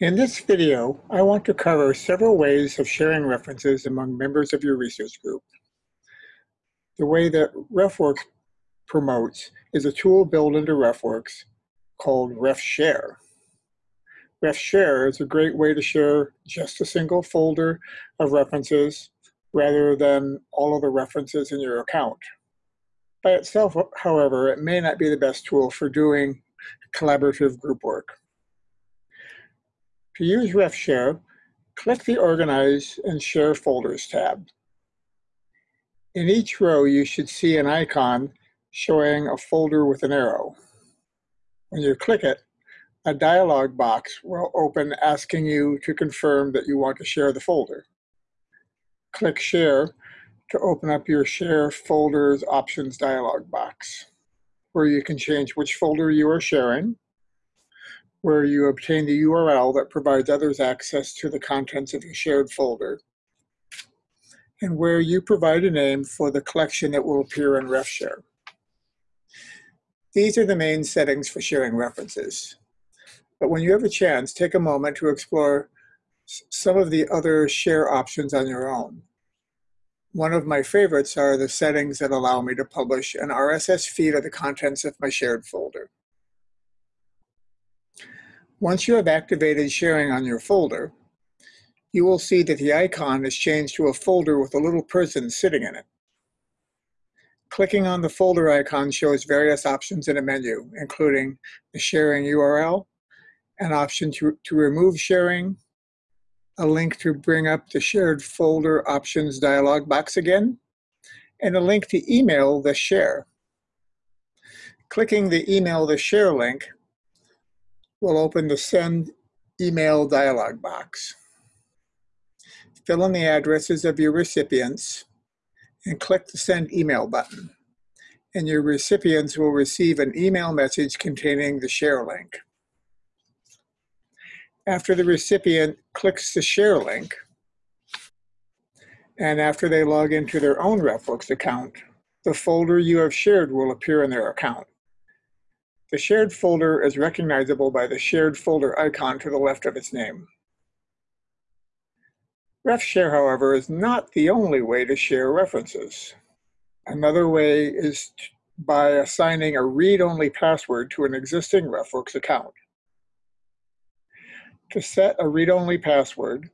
In this video, I want to cover several ways of sharing references among members of your research group. The way that RefWorks promotes is a tool built into RefWorks called RefShare. RefShare is a great way to share just a single folder of references rather than all of the references in your account. By itself, however, it may not be the best tool for doing collaborative group work. To use RefShare, click the Organize and Share Folders tab. In each row, you should see an icon showing a folder with an arrow. When you click it, a dialog box will open asking you to confirm that you want to share the folder. Click Share to open up your Share Folders Options dialog box, where you can change which folder you are sharing, where you obtain the URL that provides others access to the contents of your shared folder, and where you provide a name for the collection that will appear in RefShare. These are the main settings for sharing references. But when you have a chance, take a moment to explore some of the other share options on your own. One of my favorites are the settings that allow me to publish an RSS feed of the contents of my shared folder. Once you have activated sharing on your folder, you will see that the icon is changed to a folder with a little person sitting in it. Clicking on the folder icon shows various options in a menu, including the sharing URL, an option to, to remove sharing, a link to bring up the shared folder options dialog box again, and a link to email the share. Clicking the email the share link will open the Send Email dialog box. Fill in the addresses of your recipients and click the Send Email button. And your recipients will receive an email message containing the share link. After the recipient clicks the share link, and after they log into their own RefWorks account, the folder you have shared will appear in their account. The shared folder is recognizable by the shared folder icon to the left of its name. RefShare, however, is not the only way to share references. Another way is by assigning a read-only password to an existing RefWorks account. To set a read-only password,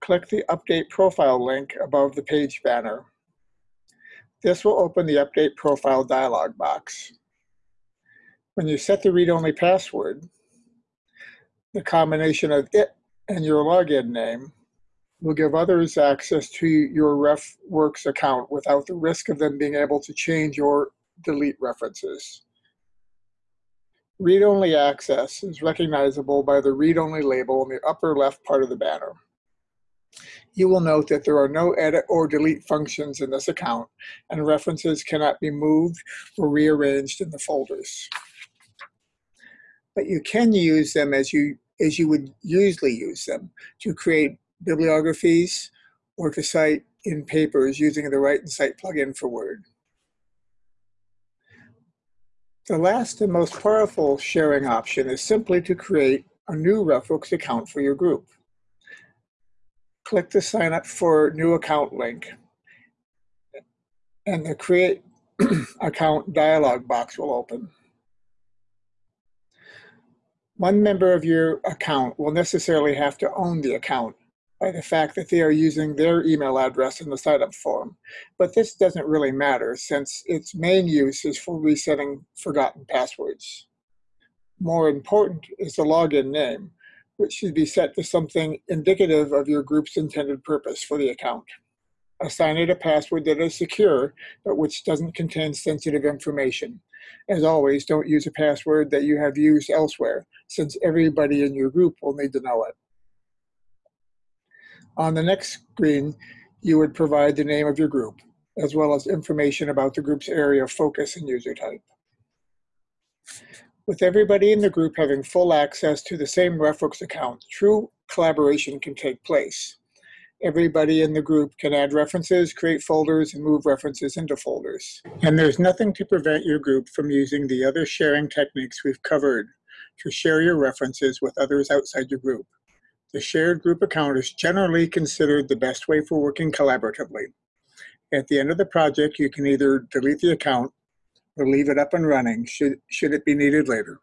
click the Update Profile link above the page banner. This will open the Update Profile dialog box. When you set the read-only password, the combination of it and your login name will give others access to your RefWorks account without the risk of them being able to change or delete references. Read-only access is recognizable by the read-only label in the upper left part of the banner. You will note that there are no edit or delete functions in this account, and references cannot be moved or rearranged in the folders but you can use them as you as you would usually use them to create bibliographies or to cite in papers using the Write and Cite plugin for Word. The last and most powerful sharing option is simply to create a new RefWorks account for your group. Click the Sign Up for New Account link, and the Create Account dialog box will open. One member of your account will necessarily have to own the account by the fact that they are using their email address in the sign-up form. But this doesn't really matter since its main use is for resetting forgotten passwords. More important is the login name, which should be set to something indicative of your group's intended purpose for the account. Assign it a password that is secure, but which doesn't contain sensitive information. As always, don't use a password that you have used elsewhere, since everybody in your group will need to know it. On the next screen, you would provide the name of your group, as well as information about the group's area of focus and user type. With everybody in the group having full access to the same RefWorks account, true collaboration can take place everybody in the group can add references, create folders, and move references into folders. And there's nothing to prevent your group from using the other sharing techniques we've covered to share your references with others outside your group. The shared group account is generally considered the best way for working collaboratively. At the end of the project, you can either delete the account or leave it up and running should, should it be needed later.